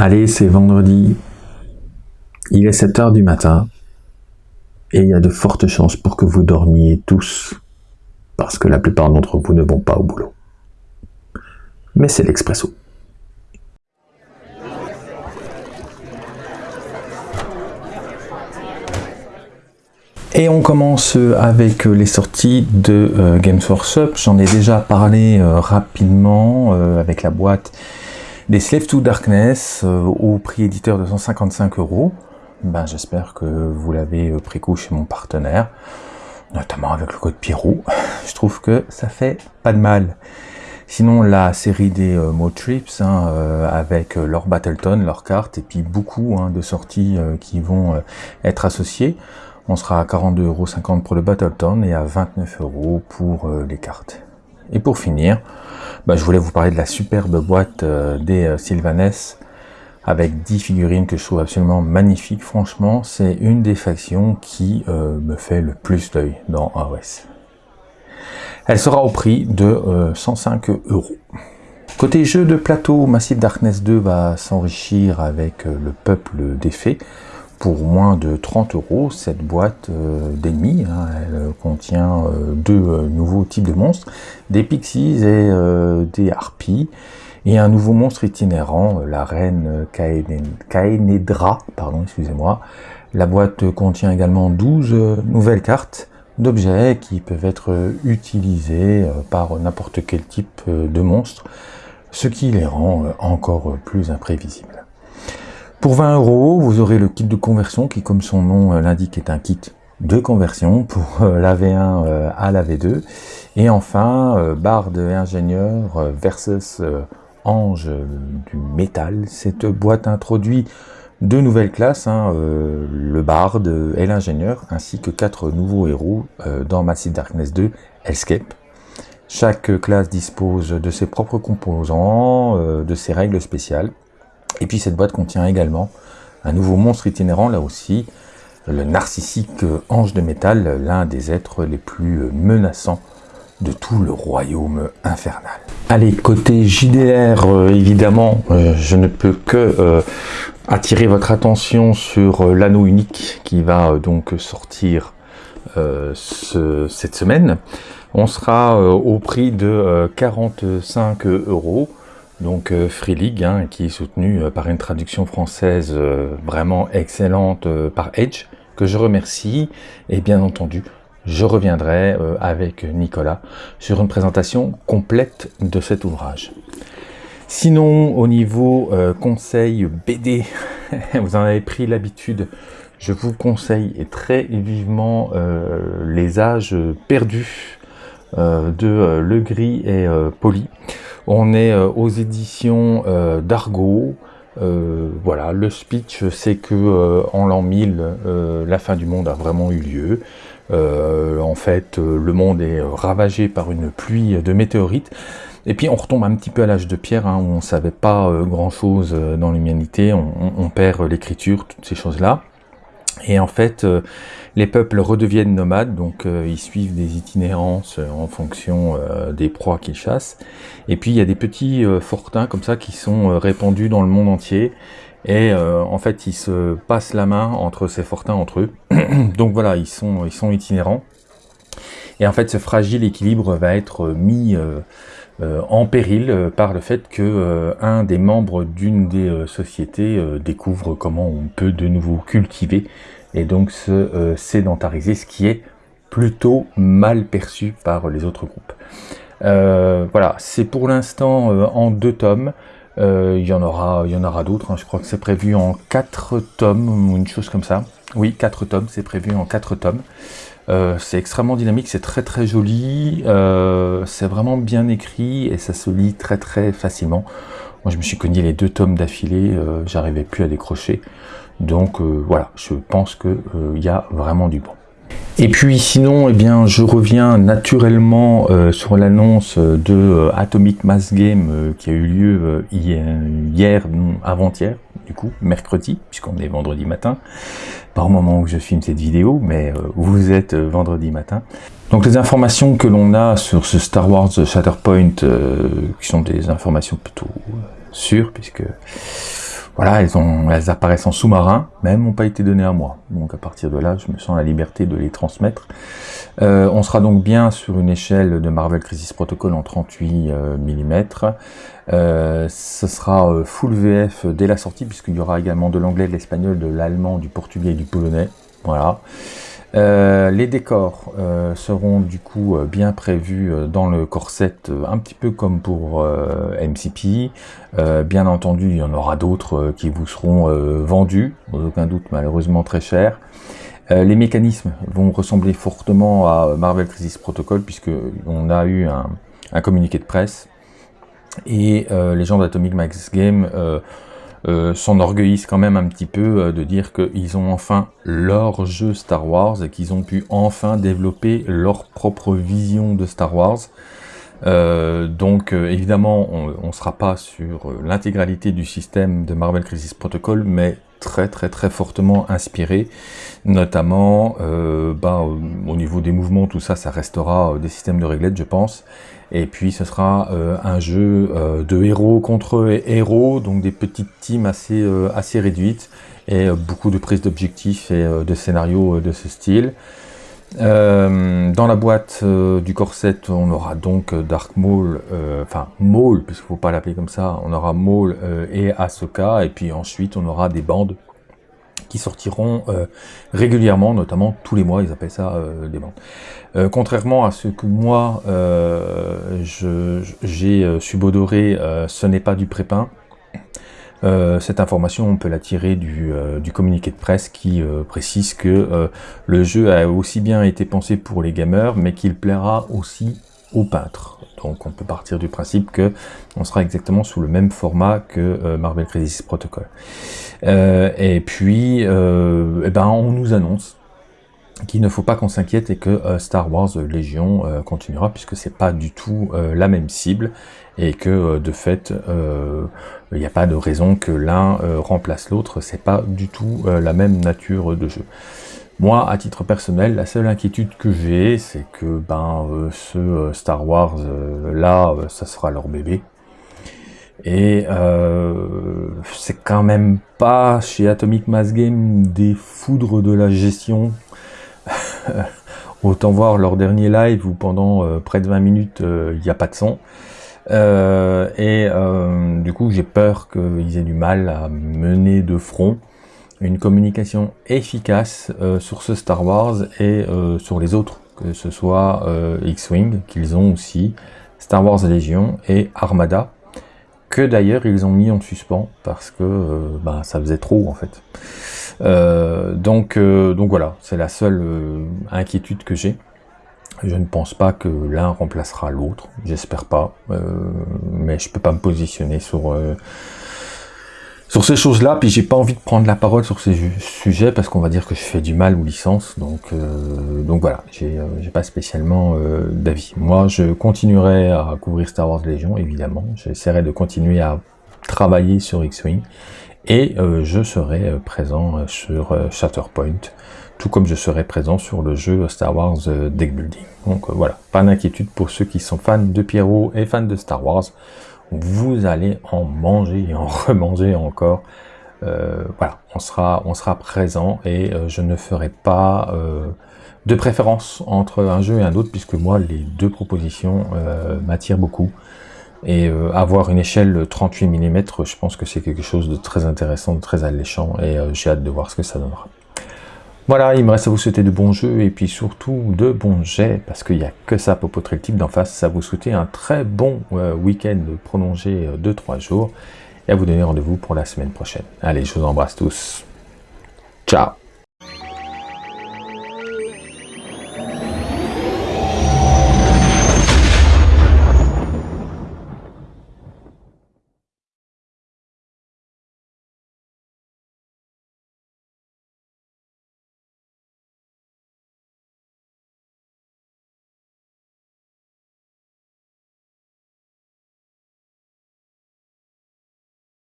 Allez, c'est vendredi, il est 7 heures du matin, et il y a de fortes chances pour que vous dormiez tous, parce que la plupart d'entre vous ne vont pas au boulot. Mais c'est l'expresso. Et on commence avec les sorties de euh, Games Workshop. J'en ai déjà parlé euh, rapidement euh, avec la boîte des Slave to Darkness au prix éditeur de 155 euros. Ben, J'espère que vous l'avez pris coup chez mon partenaire, notamment avec le code Pierrot. Je trouve que ça fait pas de mal. Sinon, la série des euh, Motrips, hein, avec leur Battleton, leurs cartes, et puis beaucoup hein, de sorties qui vont être associées on sera à 42,50€ pour le Battleton et à 29€ pour euh, les cartes. Et pour finir, bah, je voulais vous parler de la superbe boîte euh, des euh, Sylvanès avec 10 figurines que je trouve absolument magnifiques. Franchement, c'est une des factions qui me fait le plus d'œil dans AOS. Elle sera au prix de 105 euros. Côté jeu de plateau, Massive Darkness 2 va s'enrichir avec le peuple des fées pour moins de 30 euros cette boîte euh, d'ennemis. Hein. elle euh, contient euh, deux nouveaux types de monstres, des pixies et des harpies, et un nouveau monstre itinérant, la reine Kaenedra, pardon, excusez-moi. La boîte contient également 12 nouvelles cartes d'objets qui peuvent être utilisés par n'importe quel type de monstre, ce qui les rend encore plus imprévisibles. Pour 20 euros, vous aurez le kit de conversion qui, comme son nom euh, l'indique, est un kit de conversion pour euh, la V1 euh, à la V2. Et enfin, barre de ingénieur versus ange du métal. Cette boîte introduit deux nouvelles classes, hein, le bard et l'ingénieur, ainsi que quatre nouveaux héros dans Massive Darkness 2, Escape. Chaque classe dispose de ses propres composants, de ses règles spéciales. Et puis cette boîte contient également un nouveau monstre itinérant, là aussi, le narcissique ange de métal, l'un des êtres les plus menaçants de tout le royaume infernal. Allez, côté JDR, euh, évidemment, euh, je ne peux que euh, attirer votre attention sur l'anneau unique qui va donc sortir cette semaine. On sera au prix de 45 euros donc euh, Free League, hein, qui est soutenu euh, par une traduction française euh, vraiment excellente par Edge, que je remercie, et bien entendu, je reviendrai avec Nicolas sur une présentation complète de cet ouvrage. Sinon, au niveau conseil BD, vous en avez pris l'habitude, je vous conseille très vivement Les âges perdus de Le Gris et Poli. On est euh, aux éditions euh, d'Argo. Euh, voilà, le speech, c'est que en l'an 1000, la fin du monde a vraiment eu lieu. en fait, le monde est ravagé par une pluie de météorites. Et puis on retombe un petit peu à l'âge de pierre, hein, où on ne savait pas grand-chose dans l'humanité, on, perd l'écriture, toutes ces choses-là. Et en fait, les peuples redeviennent nomades, donc euh, ils suivent des itinérances euh, en fonction euh, des proies qu'ils chassent. Et puis il y a des petits fortins comme ça qui sont répandus dans le monde entier. Et en fait, ils se passent la main entre ces fortins entre eux. donc voilà, ils sont, ils sont itinérants. Et en fait, ce fragile équilibre va être mis en péril par le fait que un des membres d'une des sociétés découvre comment on peut de nouveau cultiver et donc se euh, sédentariser, ce qui est plutôt mal perçu par les autres groupes. Euh, voilà, c'est pour l'instant euh, en deux tomes. il y en aura, il y en aura d'autres. Hein. Je crois que c'est prévu en quatre tomes ou une chose comme ça. Oui, quatre tomes. C'est prévu en quatre tomes. C'est extrêmement dynamique, c'est très très joli, c'est vraiment bien écrit et ça se lit très très facilement. Moi je me suis cogné les deux tomes d'affilée, j'arrivais plus à décrocher. Donc euh, voilà, je pense qu'il euh, y a vraiment du bon. Et puis sinon, eh bien, je reviens naturellement euh, sur l'annonce de Atomic Mass Game qui a eu lieu hier, avant-hier, du coup, mercredi, puisqu'on est vendredi matin, pas au moment où je filme cette vidéo, mais vous êtes vendredi matin. Donc les informations que l'on a sur ce Star Wars Shatterpoint, qui sont des informations plutôt sûres, puisque voilà, elles, ont, elles apparaissent en sous-marin, elles n'ont pas été données à moi. Donc à partir de là, je me sens la liberté de les transmettre. Euh, on sera donc bien sur une échelle de Marvel Crisis Protocol en 38 mm. Euh, ce sera euh, full VF dès la sortie, puisqu'il y aura également de l'anglais, de l'espagnol, de l'allemand, du portugais et du polonais. Voilà. Euh, les décors euh, seront du coup euh, bien prévus dans le corset, un petit peu comme pour MCP. bien entendu, il y en aura d'autres qui vous seront vendus, sans aucun doute malheureusement très cher. les mécanismes vont ressembler fortement à Marvel Crisis Protocol, puisque on a eu un, un communiqué de presse. Et les gens d'Atomic Max Game euh, s'enorgueillissent quand même un petit peu euh, de dire qu'ils ont enfin leur jeu Star Wars et qu'ils ont pu enfin développer leur propre vision de Star Wars. Euh, donc évidemment, on ne sera pas sur l'intégralité du système de Marvel Crisis Protocol, mais très très très fortement inspiré, notamment bah, au niveau des mouvements, tout ça, ça restera des systèmes de réglettes, je pense, et puis ce sera euh, un jeu euh, de héros contre héros, donc des petites teams assez, euh, assez réduites, et beaucoup de prises d'objectifs et de scénarios de ce style. dans la boîte du corset, on aura donc Dark Maul, enfin Maul, puisqu'il ne faut pas l'appeler comme ça, on aura Maul et Ahsoka, et puis ensuite on aura des bandes qui sortiront euh, régulièrement, notamment tous les mois, ils appellent ça euh, des bandes. Euh, contrairement à ce que moi j'ai subodoré, ce n'est pas du prépin. cette information, on peut la tirer du, du communiqué de presse qui précise que le jeu a aussi bien été pensé pour les gamers, mais qu'il plaira aussi aux peintres. Donc on peut partir du principe que on sera exactement sous le même format que Marvel Crisis Protocol. Euh, et puis, euh, eh ben, on nous annonce qu'il ne faut pas qu'on s'inquiète et que euh, Star Wars Légion continuera puisque c'est pas du tout la même cible et que de fait il n'y a pas de raison que l'un remplace l'autre, c'est pas du tout la même nature de jeu. Moi, à titre personnel, la seule inquiétude que j'ai, c'est que ben ce Star Wars là, ça sera leur bébé. Et euh, c'est quand même pas chez Atomic Mass Game des foudres de la gestion. Autant voir leur dernier live où pendant euh, près de 20 minutes euh, il n'y a pas de son. et du coup j'ai peur qu'ils aient du mal à mener de front une communication efficace sur ce Star Wars et sur les autres, que ce soit X-Wing qu'ils ont aussi, Star Wars Legion et Armada que d'ailleurs ils ont mis en suspens parce que euh, bah, ça faisait trop en fait. Euh, donc, euh, donc voilà, c'est la seule inquiétude que j'ai. Je ne pense pas que l'un remplacera l'autre, j'espère pas, mais je peux pas me positionner sur sur ces choses-là, puis j'ai pas envie de prendre la parole sur ces sujets parce qu'on va dire que je fais du mal aux licences, donc euh, donc voilà, j'ai euh, pas spécialement euh, d'avis. Moi, je continuerai à couvrir Star Wars Légion, évidemment. J'essaierai de continuer à travailler sur X-Wing et je serai présent sur Shatterpoint, tout comme je serai présent sur le jeu Star Wars Deck Building. Donc voilà, pas d'inquiétude pour ceux qui sont fans de Pierrot et fans de Star Wars vous allez en manger et en remanger encore. Euh, voilà, on sera, on sera présent et euh, je ne ferai pas euh, de préférence entre un jeu et un autre puisque moi les deux propositions m'attirent beaucoup. Et avoir une échelle 38 mm, je pense que c'est quelque chose de très intéressant, de très alléchant et j'ai hâte de voir ce que ça donnera. Voilà, il me reste à vous souhaiter de bons jeux et puis surtout de bons jets, parce qu'il n'y a que ça pour potrer le type d'en face. À vous souhaiter un très bon euh, week-end prolongé de 3 jours et à vous donner rendez-vous pour la semaine prochaine. Allez, je vous embrasse tous. Ciao